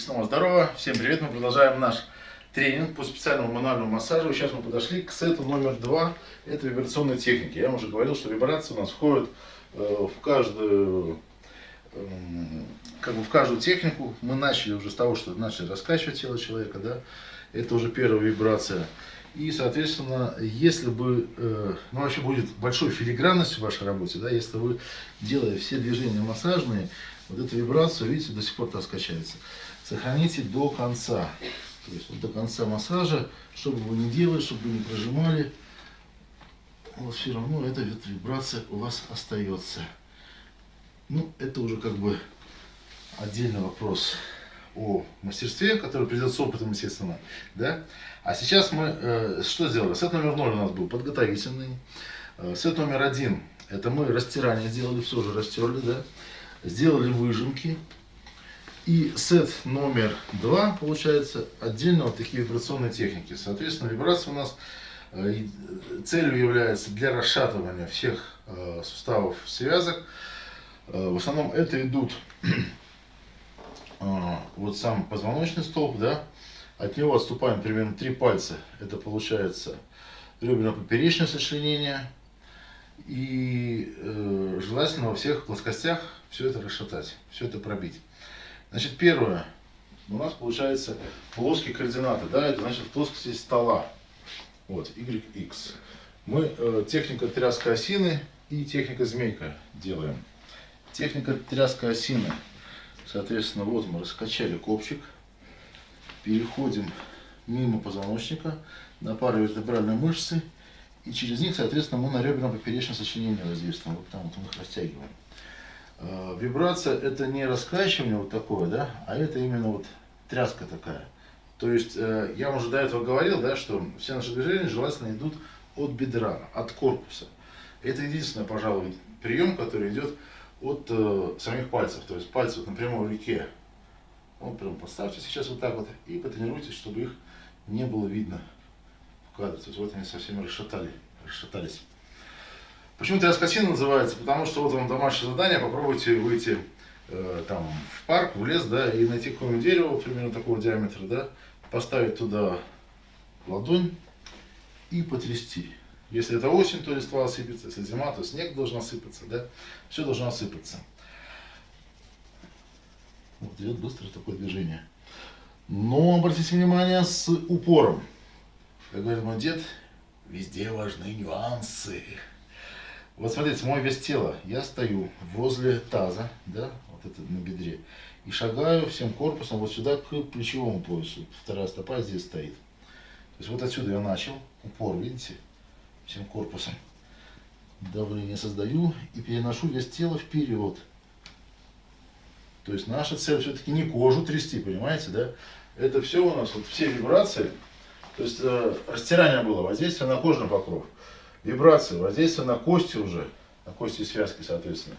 снова здорово, всем привет, мы продолжаем наш тренинг по специальному мануальному массажу. Сейчас мы подошли к сету номер два, это вибрационной техники. Я вам уже говорил, что вибрации у нас входят э, в каждую э, как бы в каждую технику. Мы начали уже с того, что начали раскачивать тело человека, да, это уже первая вибрация. И, соответственно, если бы, э, ну, вообще будет большой филигранность в вашей работе, да, если вы, делая все движения массажные, вот эту вибрацию, видите, до сих пор так качается. Сохраните до конца. То есть вот до конца массажа, чтобы вы не делали, чтобы вы не прожимали, вот все равно эта вибрация у вас остается. Ну, это уже как бы отдельный вопрос о мастерстве, который придет с опытом, естественно. Да? А сейчас мы э, что сделали? Сет номер 0 у нас был подготовительный. Э, сет номер один, это мы растирание сделали, все уже растерли, да? Сделали выжимки. И сет номер два, получается, отдельно вот такие вибрационные техники. Соответственно, вибрация у нас э, целью является для расшатывания всех э, суставов связок. Э, в основном это идут вот сам позвоночный столб, да, от него отступаем примерно три пальца. Это получается реберно-поперечное сочленение. И э, желательно во всех плоскостях все это расшатать, все это пробить. Значит, первое. У нас получается плоские координаты. Да, это значит в плоскости стола. Вот, YX. Мы э, техника тряска осины и техника змейка делаем. Техника тряска осины. Соответственно, вот мы раскачали копчик. Переходим мимо позвоночника на пару вертебральной мышцы. И через них, соответственно, мы на реберно-поперечное сочленение воздействуем. Вот там вот мы их растягиваем. Э, вибрация это не раскачивание вот такое, да, а это именно вот тряска такая. То есть э, я уже до этого говорил, да, что все наши движения желательно идут от бедра, от корпуса. Это единственный, пожалуй, прием, который идет от э, самих пальцев. То есть пальцы вот напрямую в руке. Вот прям поставьте сейчас вот так вот и потренируйтесь, чтобы их не было видно в кадре. То есть вот они совсем расшатали, расшатались. Почему тряскотина называется? Потому что вот вам домашнее задание, попробуйте выйти э, там в парк, в лес, да, и найти какое-нибудь дерево примерно такого диаметра, да, поставить туда ладонь и потрясти. Если это осень, то листва осыпется, если зима, то снег должен осыпаться, да, все должно осыпаться. Вот идет быстрое такое движение. Но обратите внимание с упором. Как говорит мой дед, везде важны нюансы. Вот смотрите, мой вес тела. Я стою возле таза, да, вот это на бедре, и шагаю всем корпусом вот сюда к плечевому поясу. Вторая стопа здесь стоит. То есть вот отсюда я начал, упор, видите, всем корпусом. Давление создаю и переношу вес тела вперед. То есть наша цель все-таки не кожу трясти, понимаете, да? Это все у нас, вот все вибрации. То есть э, растирание было, воздействие на кожный покров вибрации, воздействие на кости уже, на кости связки, соответственно.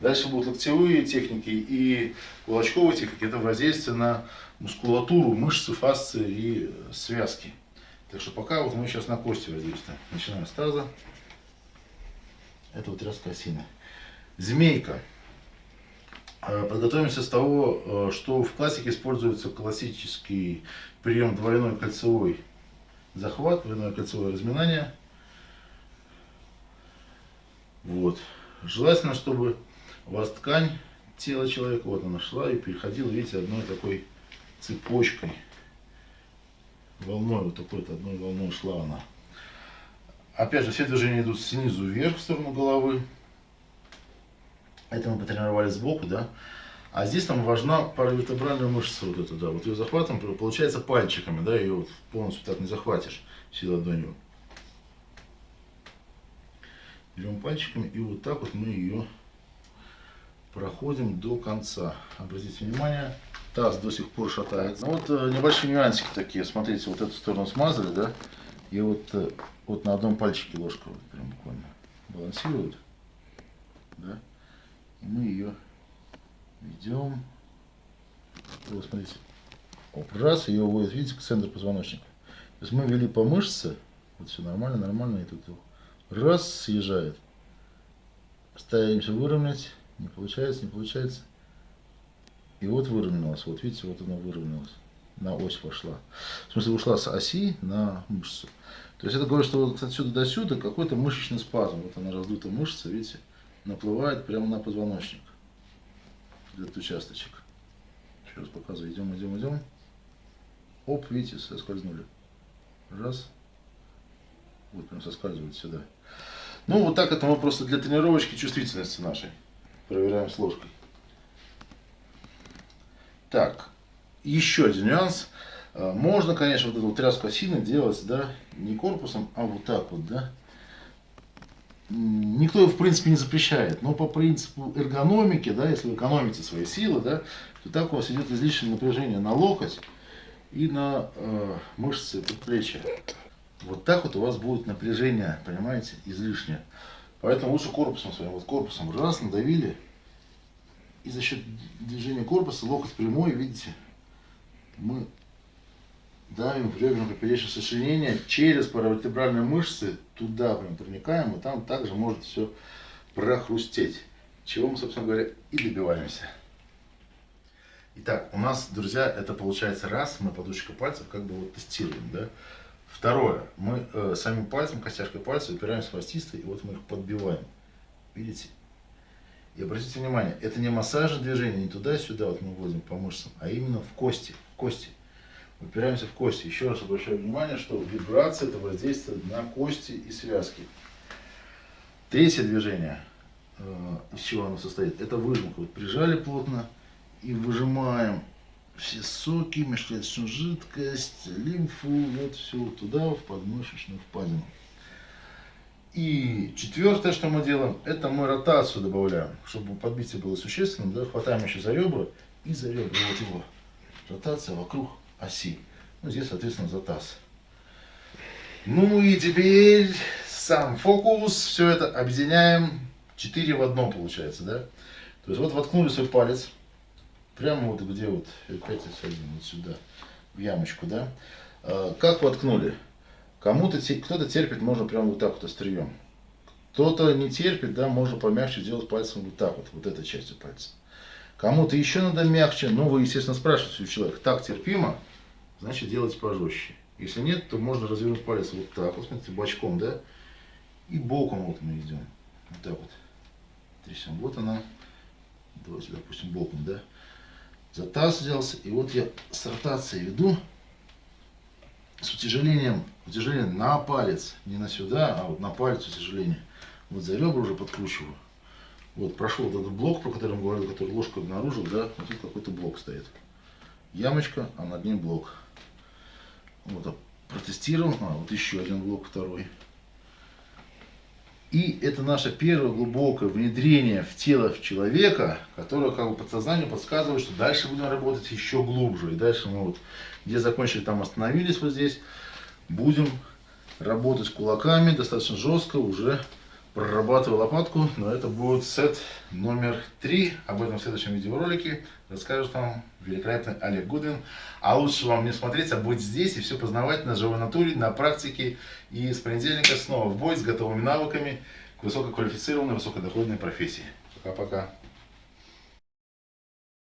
Дальше будут локтевые техники и кулачковые техники. Это воздействие на мускулатуру, мышцы, фасции и связки. Так что пока вот мы сейчас на кости воздействуем. Начинаем с таза. Это вот тряска осины. Змейка. А, подготовимся с того, э, что в классике используется классический прием двойной кольцевой захват, двойное кольцевое разминание. Вот. Желательно, чтобы у вас ткань тела человека, вот она шла и переходила, видите, одной такой цепочкой, волной, вот такой-то одной волной шла она. Опять же, все движения идут снизу вверх в сторону головы. Это мы потренировали сбоку, да. А здесь нам важна паравертебральная мышца, вот эта, да. Вот ее захватом, получается пальчиками, да, ее вот полностью так не захватишь всей ладонью берем пальчиками и вот так вот мы ее проходим до конца. Обратите внимание, таз до сих пор шатается. Ну, вот э, небольшие нюансики такие. Смотрите, вот эту сторону смазали, да? И вот, э, вот на одном пальчике ложка вот прям буквально балансирует. Да? И мы ее ведем. Вот, смотрите. Оп, раз, ее уводит, видите, к центру позвоночника. То есть мы вели по мышце, вот все нормально, нормально, и тут Раз, съезжает. Стараемся выровнять. Не получается, не получается. И вот выровнялась. Вот видите, вот она выровнялась. На ось пошла. В смысле, ушла с оси на мышцу. То есть это говорит, что вот отсюда до сюда какой-то мышечный спазм. Вот она раздута мышца, видите, наплывает прямо на позвоночник. Этот участочек. Еще раз показываю. Идем, идем, идем. Оп, видите, соскользнули. Раз. Вот прям соскальзывает сюда. Ну, вот так это мы просто для тренировочки чувствительности нашей. Проверяем с ложкой. Так, еще один нюанс. А, можно, конечно, вот эту вот тряску осины делать, да, не корпусом, а вот так вот, да. Никто, в принципе, не запрещает, но по принципу эргономики, да, если вы экономите свои силы, да, то так у вас идет излишнее напряжение на локоть и на э, мышцы предплечья. Вот так вот у вас будет напряжение, понимаете, излишнее. Поэтому лучше корпусом своим, вот корпусом раз надавили, и за счет движения корпуса локоть прямой, видите, мы давим в реберно-поперечное сочленение через паравертебральные мышцы, туда прям проникаем, и там также может все прохрустеть. Чего мы, собственно говоря, и добиваемся. Итак, у нас, друзья, это получается раз, мы подушечкой пальцев как бы вот тестируем, да. Второе, мы э, самим пальцем, костяшкой пальца упираемся в остисты, и вот мы их подбиваем. Видите? И обратите внимание, это не массажное движение, не туда-сюда вот мы вводим по мышцам, а именно в кости, в кости. Упираемся в кости. Еще раз обращаю внимание, что вибрация это воздействие на кости и связки. Третье движение, э, из чего оно состоит, это выжимка. Вот прижали плотно и выжимаем все соки, межклеточную жидкость, лимфу, вот все туда, в подмышечную впадину. И четвертое, что мы делаем, это мы ротацию добавляем, чтобы подбитие было существенным, да, хватаем еще за ребра и за ребра вот его. Ротация вокруг оси. Ну, здесь, соответственно, за таз. Ну и теперь сам фокус, все это объединяем, 4 в одном получается, да. То есть вот воткнули свой палец, Прямо вот где вот, опять садим, вот сюда, в ямочку, да. А, как воткнули? Кому-то, кто-то терпит, можно прямо вот так вот острием. Кто-то не терпит, да, можно помягче сделать пальцем вот так вот, вот этой частью пальца. Кому-то еще надо мягче, но вы, естественно, спрашиваете у человека, так терпимо, значит делайте пожестче. Если нет, то можно развернуть палец вот так, вот смотрите, бочком, да, и боком вот мы идем. Вот так вот. Трясем. Вот она. Давайте, допустим, боком, да за таз взялся, и вот я с ротацией веду, с утяжелением, утяжеление на палец, не на сюда, а вот на палец утяжеление. Вот за ребра уже подкручиваю. Вот прошел вот этот блок, про который мы говорили, который ложку обнаружил, да, вот тут какой-то блок стоит. Ямочка, а над ним блок. Вот, протестировал, а вот еще один блок, второй. И это наше первое глубокое внедрение в тело человека, которое как бы подсознанию подсказывает, что дальше будем работать еще глубже. И дальше мы вот, где закончили, там остановились вот здесь, будем работать кулаками достаточно жестко, уже прорабатываю лопатку, но это будет сет номер три. Об этом в следующем видеоролике расскажет вам великолепный Олег Гудвин. А лучше вам не смотреть, а быть здесь и все познавать на живой натуре, на практике. И с понедельника снова в бой с готовыми навыками к высококвалифицированной, высокодоходной профессии. Пока-пока.